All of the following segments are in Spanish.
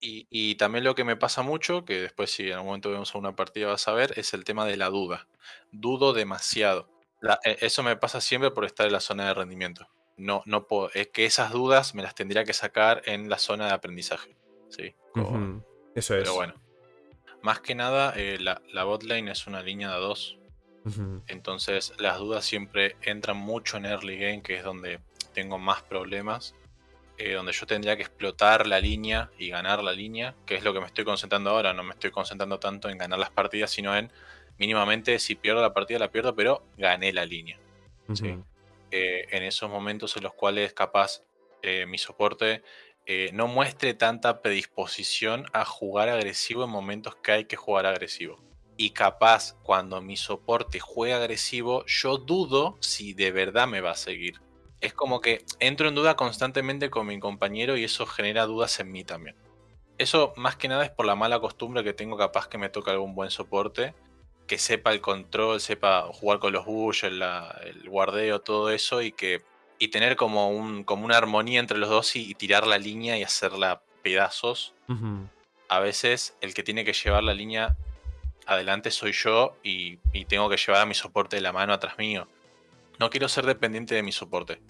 Y, y también lo que me pasa mucho, que después si en algún momento vemos una partida vas a ver, es el tema de la duda. Dudo demasiado. La- e- eso me pasa siempre por estar en la zona de rendimiento. No, no puedo, es que esas dudas me las tendría que sacar en la zona de aprendizaje. ¿sí? Eso pero es. bueno, más que nada, eh, la, la bot lane es una línea de a dos. Entonces las dudas siempre entran mucho en early game, que es donde tengo más problemas. Eh, donde yo tendría que explotar la línea y ganar la línea, que es lo que me estoy concentrando ahora. No me estoy concentrando tanto en ganar las partidas, sino en mínimamente si pierdo la partida la pierdo, pero gané la línea. Sí. Eh, en esos momentos en los cuales capaz eh, mi soporte no muestre tanta predisposición a jugar agresivo en momentos que hay que jugar agresivo. Y capaz cuando mi soporte juega agresivo, yo dudo si de verdad me va a seguir. Es como que entro en duda constantemente con mi compañero y eso genera dudas en mí también. Eso más que nada es por la mala costumbre que tengo capaz que me toca algún buen soporte, que sepa el control, sepa jugar con los la- el guardeo, todo eso y que y tener como un como una armonía entre los dos y, y tirar la línea y hacerla pedazos. A veces el que tiene que llevar la línea adelante soy yo y, y tengo que llevar a mi soporte de la mano atrás mío. No quiero ser dependiente de mi soporte.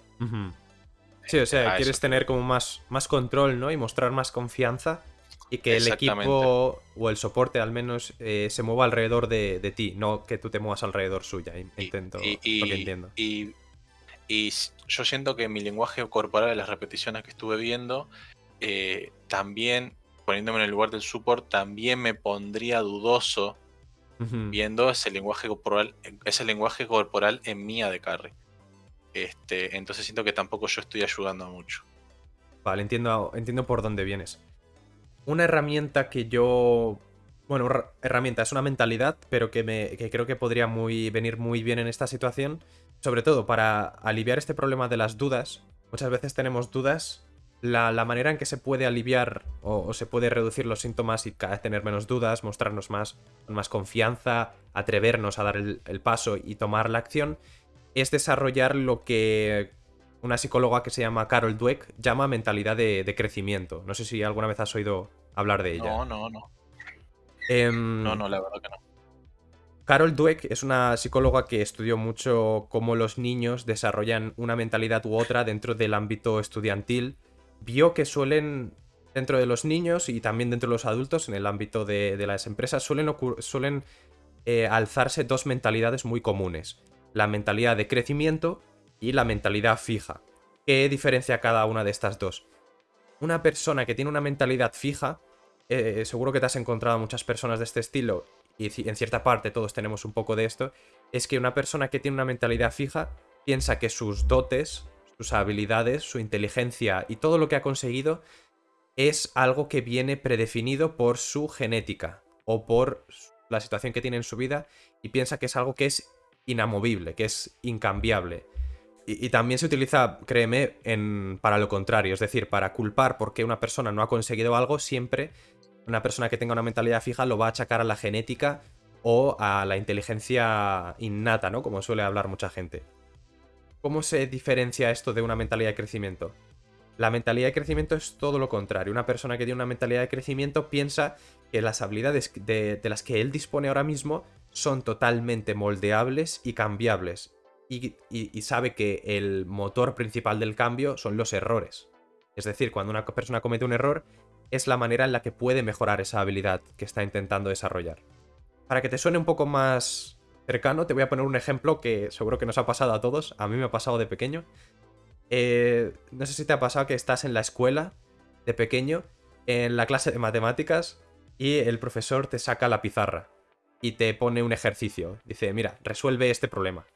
Sí, o sea, quieres eso tener como más, más control, ¿no? Y mostrar más confianza y que el equipo o el soporte al menos eh, se mueva alrededor de, de ti, no que tú te muevas alrededor suya. Y- Intento, y, lo que entiendo. y- yo siento que mi lenguaje corporal de las repeticiones que estuve viendo, eh, también, poniéndome en el lugar del support, también me pondría dudoso Viendo ese lenguaje corporal, ese lenguaje corporal en mía de carry. Este, entonces siento que tampoco yo estoy ayudando mucho. Vale, entiendo, entiendo por dónde vienes. Una herramienta que yo. Bueno, her- herramienta, es una mentalidad, pero que, me, que creo que podría muy, venir muy bien en esta situación. Sobre todo para aliviar este problema de las dudas. Muchas veces tenemos dudas. La, la manera en que se puede aliviar o, o se puede reducir los síntomas y cada vez tener menos dudas, mostrarnos más, más confianza, atrevernos a dar el, el paso y tomar la acción, es desarrollar lo que una psicóloga que se llama Carol Dweck llama mentalidad de, de crecimiento. No sé si alguna vez has oído hablar de ella. No, no, no. Em, No, no, la verdad que no. Carol Dweck es una psicóloga que estudió mucho cómo los niños desarrollan una mentalidad u otra dentro del ámbito estudiantil. Vio que suelen, dentro de los niños y también dentro de los adultos, en el ámbito de, las empresas, suelen, suelen eh, alzarse dos mentalidades muy comunes. La mentalidad de crecimiento y la mentalidad fija. ¿Qué diferencia cada una de estas dos? Una persona que tiene una mentalidad fija, eh, seguro que te has encontrado a muchas personas de este estilo, y en cierta parte todos tenemos un poco de esto, es que una persona que tiene una mentalidad fija piensa que sus dotes, sus habilidades, su inteligencia y todo lo que ha conseguido es algo que viene predefinido por su genética o por la situación que tiene en su vida y piensa que es algo que es inamovible, que es incambiable. Y, también se utiliza, créeme, en, para lo contrario, es decir, para culpar porque una persona no ha conseguido algo, siempre una persona que tenga una mentalidad fija lo va a achacar a la genética o a la inteligencia innata, ¿no? Como suele hablar mucha gente. ¿Cómo se diferencia esto de una mentalidad de crecimiento? La mentalidad de crecimiento es todo lo contrario. Una persona que tiene una mentalidad de crecimiento piensa que las habilidades de, de las que él dispone ahora mismo son totalmente moldeables y cambiables. Y, sabe que el motor principal del cambio son los errores. Es decir, cuando una persona comete un error, es la manera en la que puede mejorar esa habilidad que está intentando desarrollar. Para que te suene un poco más cercano, te voy a poner un ejemplo que seguro que nos ha pasado a todos. A mí me ha pasado de pequeño. Eh, no sé si te ha pasado que estás en la escuela de pequeño, en la clase de matemáticas, y el profesor te saca la pizarra y te pone un ejercicio. Dice, mira, resuelve este problema.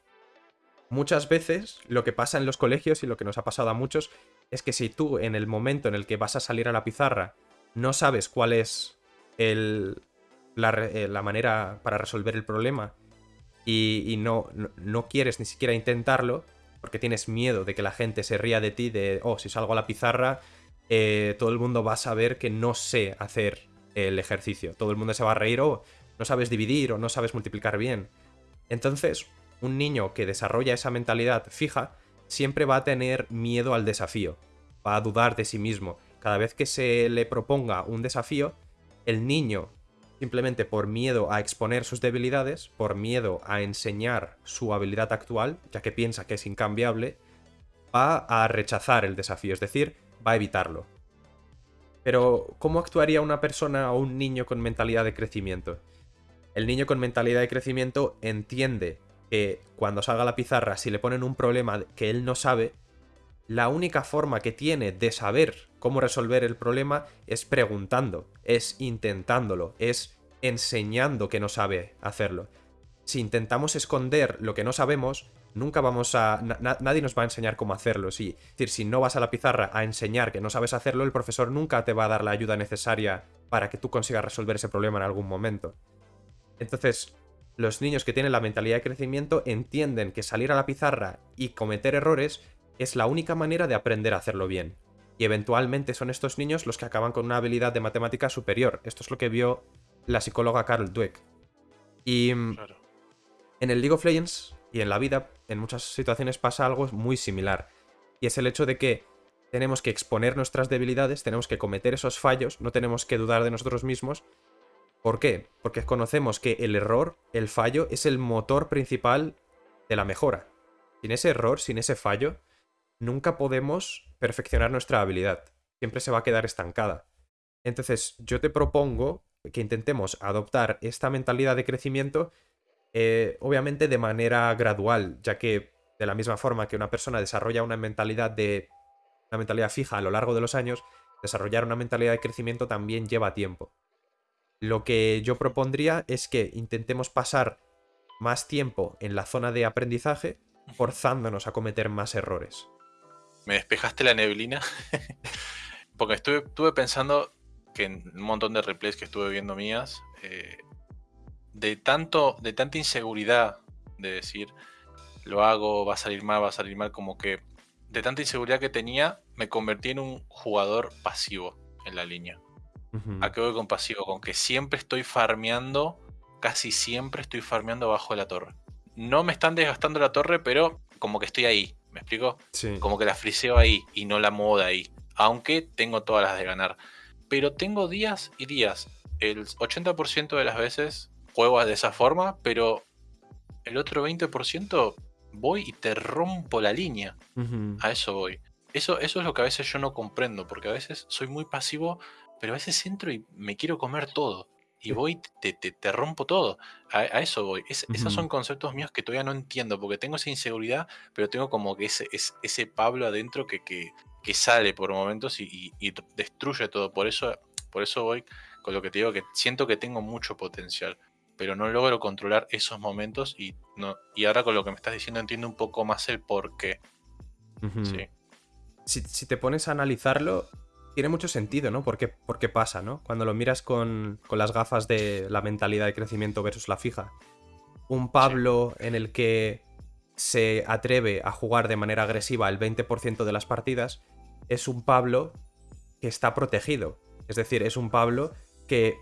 Muchas veces lo que pasa en los colegios y lo que nos ha pasado a muchos es que si tú en el momento en el que vas a salir a la pizarra no sabes cuál es el- la, eh, la manera para resolver el problema y, no, no, quieres ni siquiera intentarlo porque tienes miedo de que la gente se ría de ti, de, oh, si salgo a la pizarra, eh, todo el mundo va a saber que no sé hacer el ejercicio. Todo el mundo se va a reír, o no sabes dividir o no sabes multiplicar bien. Entonces, un niño que desarrolla esa mentalidad fija siempre va a tener miedo al desafío, va a dudar de sí mismo. cada vez que se le proponga un desafío, el niño, simplemente por miedo a exponer sus debilidades, por miedo a enseñar su habilidad actual, ya que piensa que es incambiable, va a rechazar el desafío, es decir, va a evitarlo. Pero, ¿cómo actuaría una persona o un niño con mentalidad de crecimiento? El niño con mentalidad de crecimiento entiende que cuando salga a la pizarra, si le ponen un problema que él no sabe, la única forma que tiene de saber cómo resolver el problema es preguntando, es intentándolo, es enseñando que no sabe hacerlo. Si intentamos esconder lo que no sabemos, nunca vamos a... nadie nos va a enseñar cómo hacerlo. es decir, si no vas a la pizarra a enseñar que no sabes hacerlo, el profesor nunca te va a dar la ayuda necesaria para que tú consigas resolver ese problema en algún momento. Entonces, los niños que tienen la mentalidad de crecimiento entienden que salir a la pizarra y cometer errores es la única manera de aprender a hacerlo bien. Y eventualmente son estos niños los que acaban con una habilidad de matemática superior. Esto es lo que vio la psicóloga Carol Dweck. Y mm, en el League of Legends y en la vida, en muchas situaciones pasa algo muy similar. Y es el hecho de que tenemos que exponer nuestras debilidades, tenemos que cometer esos fallos, no tenemos que dudar de nosotros mismos. ¿Por qué? Porque conocemos que el error, el fallo, es el motor principal de la mejora. Sin ese error, sin ese fallo, nunca podemos perfeccionar nuestra habilidad. Siempre se va a quedar estancada. Entonces, yo te propongo que intentemos adoptar esta mentalidad de crecimiento, eh, obviamente de manera gradual, ya que de la misma forma que una persona desarrolla una mentalidad de una mentalidad fija a lo largo de los años, desarrollar una mentalidad de crecimiento también lleva tiempo. Lo que yo propondría es que intentemos pasar más tiempo en la zona de aprendizaje, forzándonos a cometer más errores me despejaste la neblina. Porque estuve, pensando que en un montón de replays que estuve viendo mías, eh, de, tanto, de tanta inseguridad de decir, lo hago, va a salir mal, va a salir mal, como que de tanta inseguridad que tenía, me convertí en un jugador pasivo en la línea. ¿A qué voy con pasivo? Con que siempre estoy farmeando, casi siempre estoy farmeando abajo de la torre. No me están desgastando la torre, pero como que estoy ahí, ¿Me explico? Sí. Como que la friseo ahí y no la muevo de ahí. Aunque tengo todas las de ganar. Pero tengo días y días. El 80% de las veces juego de esa forma, pero el otro 20% voy y te rompo la línea. A eso voy. Eso, eso es lo que a veces yo no comprendo, porque a veces soy muy pasivo, pero a veces entro y me quiero comer todo y voy, te, te, rompo todo. A, eso voy. Esos son conceptos míos que todavía no entiendo, porque tengo esa inseguridad, pero tengo como que ese, ese Pablo adentro que, que, sale por momentos y, destruye todo. Por eso, por eso voy con lo que te digo, que siento que tengo mucho potencial, pero no logro controlar esos momentos y, no, y ahora con lo que me estás diciendo entiendo un poco más el por qué. sí. si, si te pones a analizarlo, tiene mucho sentido, ¿no? Porque, porque pasa, ¿no? Cuando lo miras con, las gafas de la mentalidad de crecimiento versus la fija. Un Pablo en el que se atreve a jugar de manera agresiva el 20% de las partidas es un Pablo que está protegido. Es decir, es un Pablo que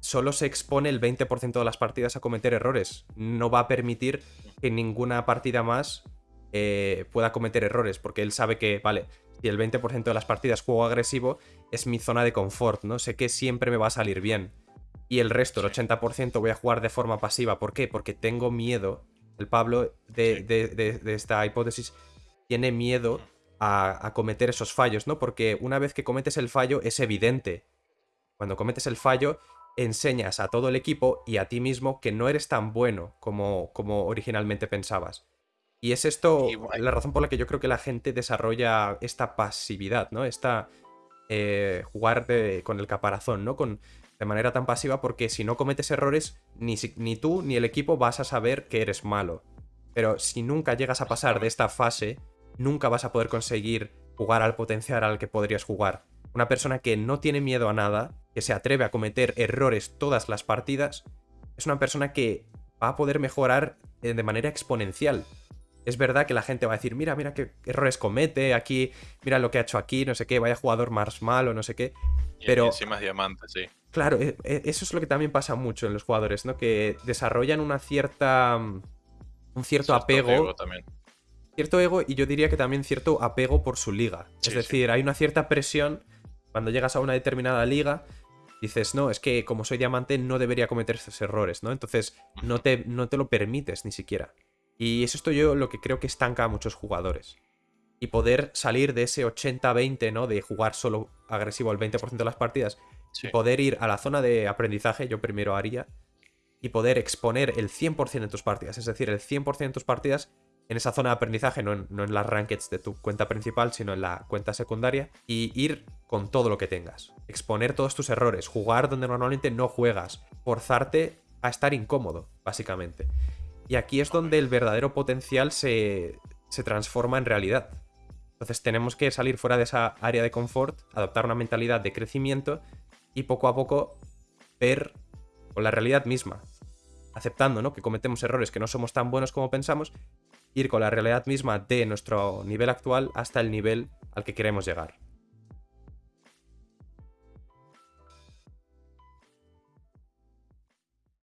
solo se expone el 20% de las partidas a cometer errores. No va a permitir que ninguna partida más eh, pueda cometer errores, porque él sabe que, vale, y el 20% de las partidas juego agresivo, es mi zona de confort, ¿no? Sé que siempre me va a salir bien. Y el resto, el 80%, voy a jugar de forma pasiva. ¿Por qué? Porque tengo miedo. El Pablo de, esta hipótesis tiene miedo a, a, cometer esos fallos, ¿no? Porque una vez que cometes el fallo es evidente. Cuando cometes el fallo, enseñas a todo el equipo y a ti mismo que no eres tan bueno como, como originalmente pensabas. Y es esto la razón por la que yo creo que la gente desarrolla esta pasividad, ¿no? Esta eh, jugar con el caparazón, ¿no? Con, de manera tan pasiva porque si no cometes errores, ni, ni tú ni el equipo vas a saber que eres malo. Pero si nunca llegas a pasar de esta fase, nunca vas a poder conseguir jugar al potencial al que podrías jugar. Una persona que no tiene miedo a nada, que se atreve a cometer errores todas las partidas, es una persona que va a poder mejorar eh, de manera exponencial es verdad que la gente va a decir, mira, mira qué errores comete aquí, mira lo que ha hecho aquí, no sé qué, vaya jugador más malo, no sé qué. Pero... Y encima es diamante, sí. Claro, e, e, eso es lo que también pasa mucho en los jugadores, ¿no? Que desarrollan una cierta... Mm, un cierto, apego. Ego también. Cierto ego y yo diría que también cierto apego por su liga. es decir, hay una cierta presión Cuando llegas a una determinada liga, dices, no, es que como soy diamante no debería cometer esos errores, ¿no? Entonces no te, no te lo permites ni siquiera. Y es esto yo lo que creo que estanca a muchos jugadores. Y poder salir de ese 80-20, ¿no? De jugar solo agresivo el 20% de las partidas. Y poder ir a la zona de aprendizaje, yo primero haría. Y poder exponer el 100% de tus partidas. Es decir, el 100% de tus partidas en esa zona de aprendizaje, no en, las rankeds de tu cuenta principal, sino en la cuenta secundaria, y ir con todo lo que tengas. Exponer todos tus errores, jugar donde normalmente no juegas, forzarte a estar incómodo, básicamente. Y aquí es donde el verdadero potencial se, se transforma en realidad. Entonces tenemos que salir fuera de esa área de confort, adoptar una mentalidad de crecimiento y poco a poco ver con la realidad misma, aceptando ¿no? que cometemos errores, que no somos tan buenos como pensamos, ir con la realidad misma de nuestro nivel actual hasta el nivel al que queremos llegar.